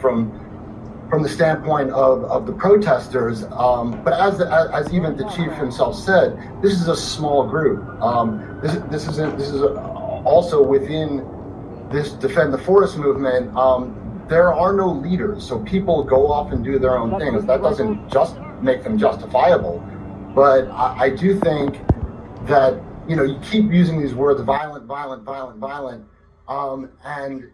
from from the standpoint of, of the protesters. Um, but as, as even the chief himself said, this is a small group. Um, this this is this is also within this defend the forest movement. Um, there are no leaders, so people go off and do their own things. That doesn't just make them justifiable, but I, I do think that you know you keep using these words violent, violent, violent, violent, um, and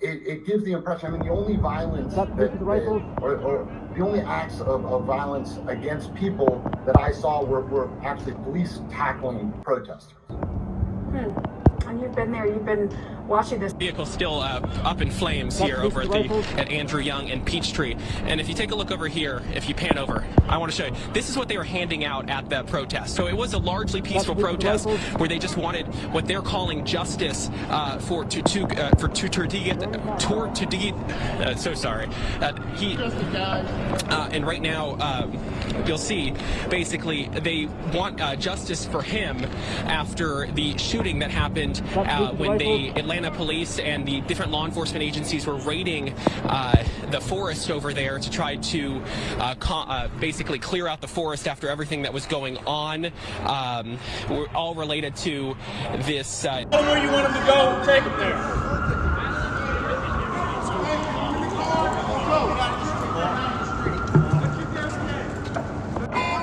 it, it, gives the impression, I mean, the only violence that, that, or, or, the only acts of, of, violence against people that I saw were, were actually police tackling protesters. Hmm. You've been there, you've been watching this. Vehicle still uh, up in flames here over at, the, at Andrew Young and Peachtree. And if you take a look over here, if you pan over, I want to show you. This is what they were handing out at the protest. So it was a largely peaceful protest where they just wanted what they're calling justice uh, for to to uh, for to to get to to uh, so sorry. Uh, he uh, and right now um, you'll see basically they want uh, justice for him after the shooting that happened uh, when the Atlanta police and the different law enforcement agencies were raiding uh, the forest over there to try to uh, uh, basically clear out the forest after everything that was going on. Um, we're all related to this. Uh, where you want him to go, take him there.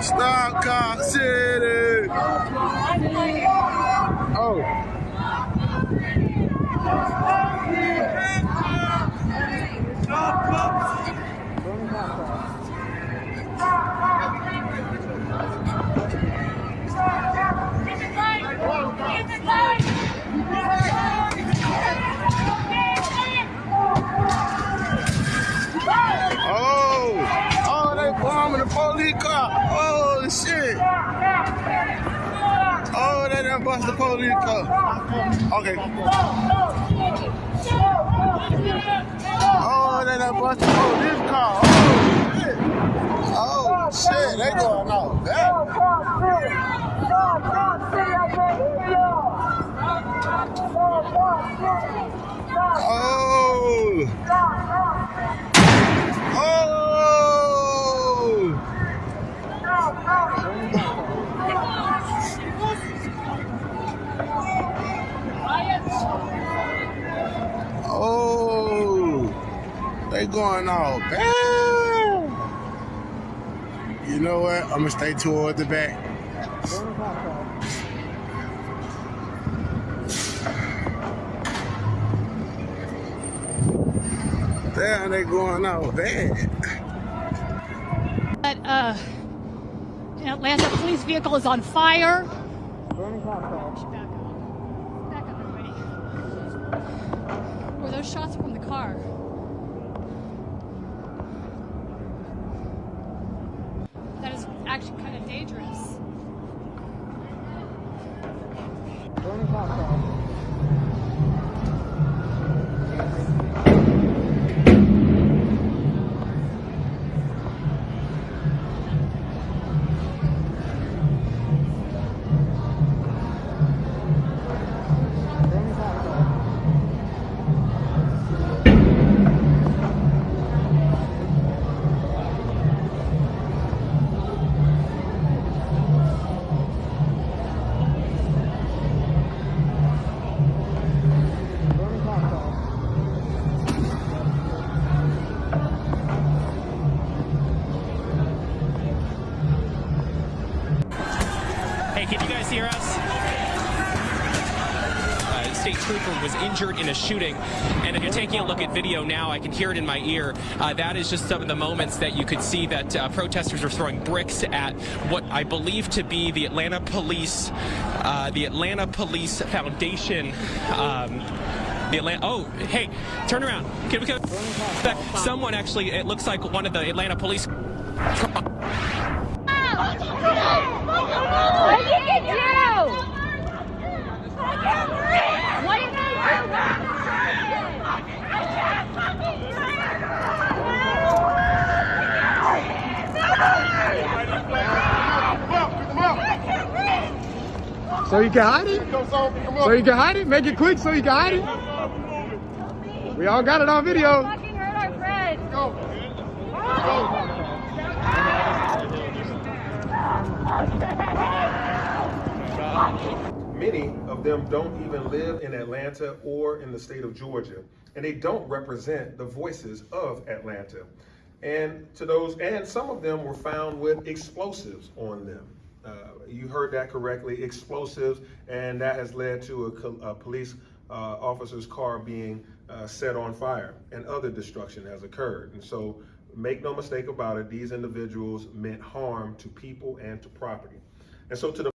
Stop Cop City! Oh. Police They done bust the police car. Okay. Oh, they done bust the police car. Oh shit. Oh shit, they going out there. Oh. They going all bad. You know what? I'm gonna stay toward the back. Damn, they going all bad. But uh, an Atlanta police vehicle is on fire. Burning Were those shots from the car? dangerous. Actually kind of state trooper was injured in a shooting. And if you're taking a look at video now, I can hear it in my ear. Uh, that is just some of the moments that you could see that uh, protesters are throwing bricks at what I believe to be the Atlanta Police, uh, the Atlanta Police Foundation. Um, the Atlanta. Oh, hey, turn around. Can we go? back? Someone actually. It looks like one of the Atlanta police. So you can hide it? So you can hide it? Make it quick so you can hide it? We all got it on video. go. Many of them don't even live in Atlanta or in the state of Georgia, and they don't represent the voices of Atlanta. And to those, and some of them were found with explosives on them. Uh, you heard that correctly, explosives, and that has led to a, a police uh, officer's car being uh, set on fire, and other destruction has occurred. And so, make no mistake about it, these individuals meant harm to people and to property. And so, to the